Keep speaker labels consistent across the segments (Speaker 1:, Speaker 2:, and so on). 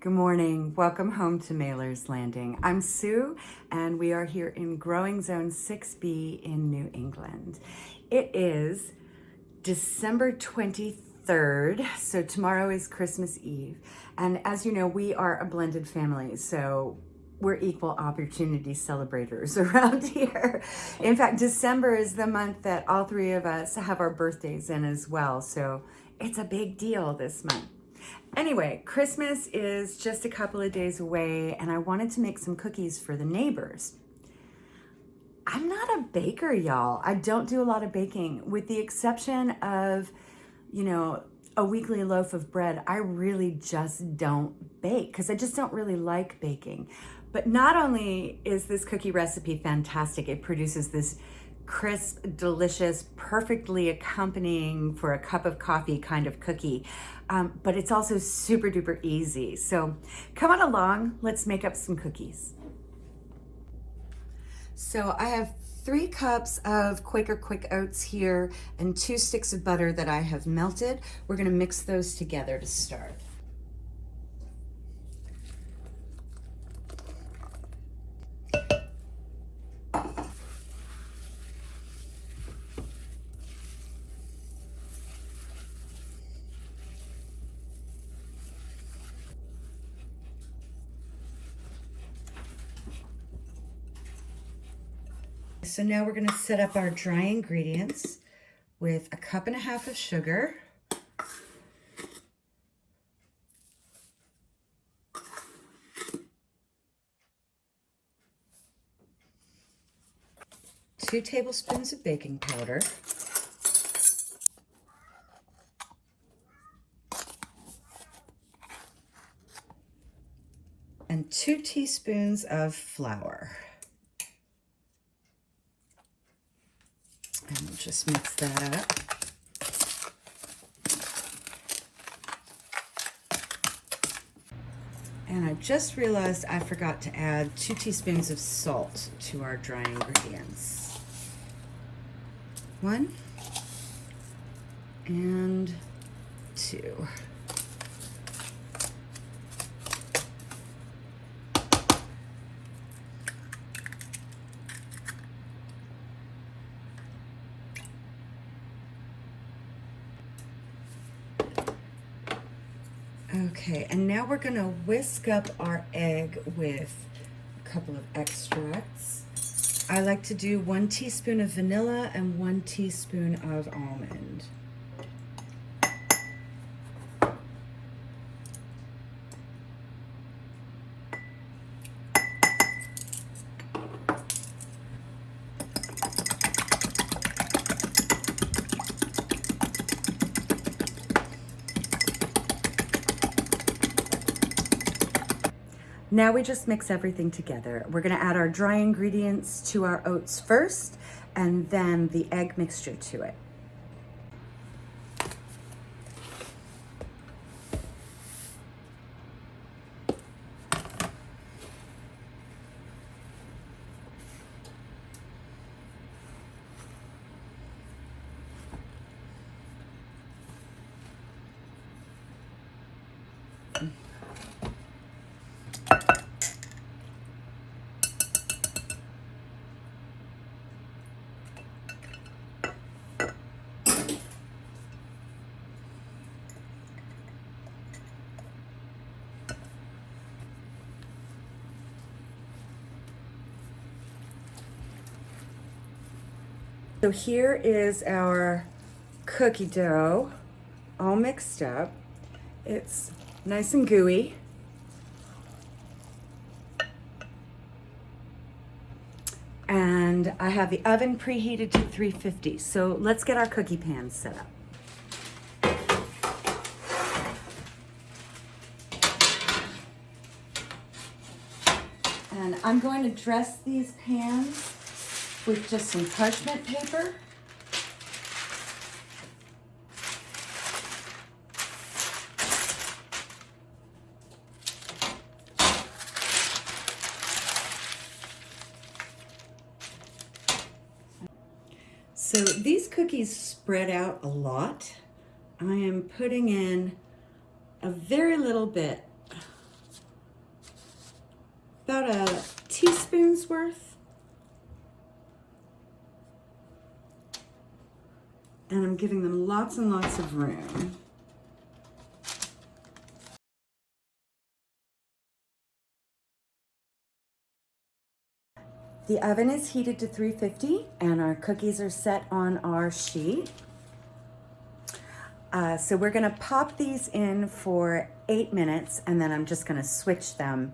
Speaker 1: Good morning. Welcome home to Mailer's Landing. I'm Sue, and we are here in Growing Zone 6B in New England. It is December 23rd, so tomorrow is Christmas Eve. And as you know, we are a blended family, so we're equal opportunity celebrators around here. In fact, December is the month that all three of us have our birthdays in as well, so it's a big deal this month. Anyway, Christmas is just a couple of days away and I wanted to make some cookies for the neighbors. I'm not a baker, y'all. I don't do a lot of baking with the exception of, you know, a weekly loaf of bread. I really just don't bake because I just don't really like baking. But not only is this cookie recipe fantastic, it produces this crisp, delicious, perfectly accompanying for a cup of coffee kind of cookie. Um, but it's also super duper easy. So come on along, let's make up some cookies. So I have three cups of Quaker Quick Oats here and two sticks of butter that I have melted. We're gonna mix those together to start. So now we're gonna set up our dry ingredients with a cup and a half of sugar, two tablespoons of baking powder, and two teaspoons of flour. And we'll just mix that up. And I just realized I forgot to add two teaspoons of salt to our dry ingredients. One and two. Okay, and now we're gonna whisk up our egg with a couple of extracts. I like to do one teaspoon of vanilla and one teaspoon of almond. Now we just mix everything together. We're gonna add our dry ingredients to our oats first and then the egg mixture to it. So here is our cookie dough all mixed up. It's nice and gooey. And I have the oven preheated to 350. So let's get our cookie pans set up. And I'm going to dress these pans with just some parchment paper. So these cookies spread out a lot. I am putting in a very little bit about a teaspoon's worth. And I'm giving them lots and lots of room. The oven is heated to 350 and our cookies are set on our sheet. Uh, so we're gonna pop these in for eight minutes and then I'm just gonna switch them.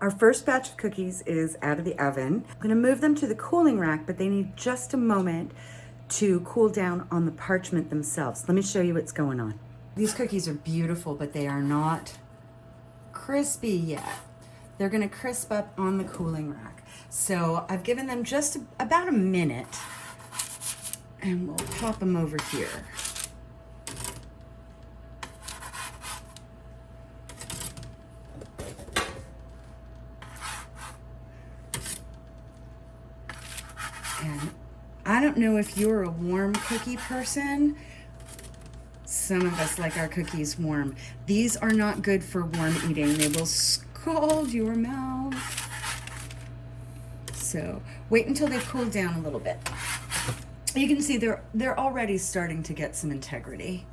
Speaker 1: Our first batch of cookies is out of the oven. I'm gonna move them to the cooling rack, but they need just a moment to cool down on the parchment themselves. Let me show you what's going on. These cookies are beautiful, but they are not crispy yet. They're gonna crisp up on the cooling rack. So I've given them just about a minute and we'll pop them over here. I don't know if you're a warm cookie person. Some of us like our cookies warm. These are not good for warm eating. They will scald your mouth. So wait until they cool down a little bit. You can see they're, they're already starting to get some integrity.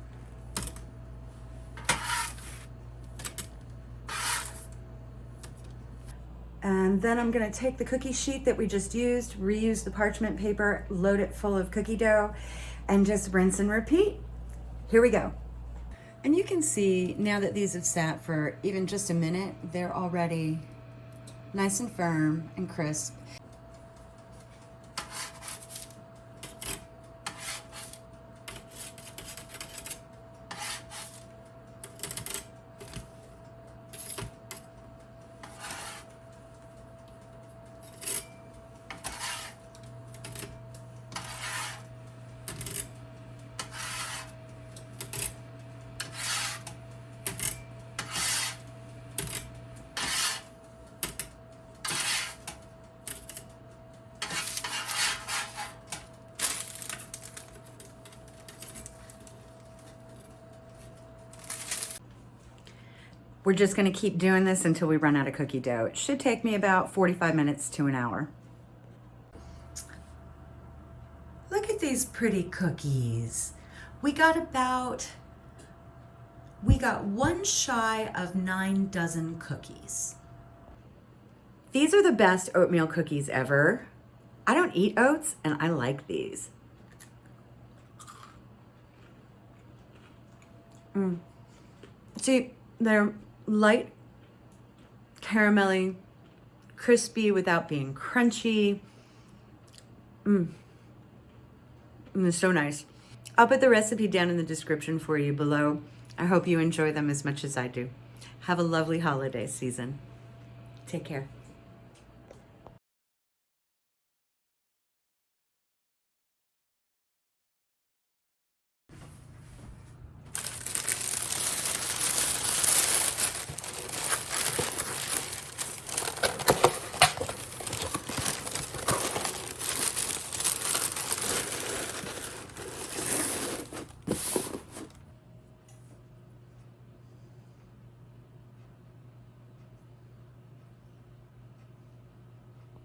Speaker 1: And then I'm gonna take the cookie sheet that we just used, reuse the parchment paper, load it full of cookie dough, and just rinse and repeat. Here we go. And you can see now that these have sat for even just a minute, they're already nice and firm and crisp. We're just gonna keep doing this until we run out of cookie dough. It should take me about 45 minutes to an hour. Look at these pretty cookies. We got about, we got one shy of nine dozen cookies. These are the best oatmeal cookies ever. I don't eat oats and I like these. Mm. See, they're light, caramelly, crispy without being crunchy. Mmm. Mm, so nice. I'll put the recipe down in the description for you below. I hope you enjoy them as much as I do. Have a lovely holiday season. Take care.